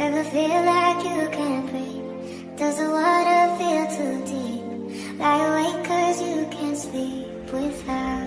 Ever feel like you can't breathe? Does the water feel too deep? Lie awake cause you can't sleep without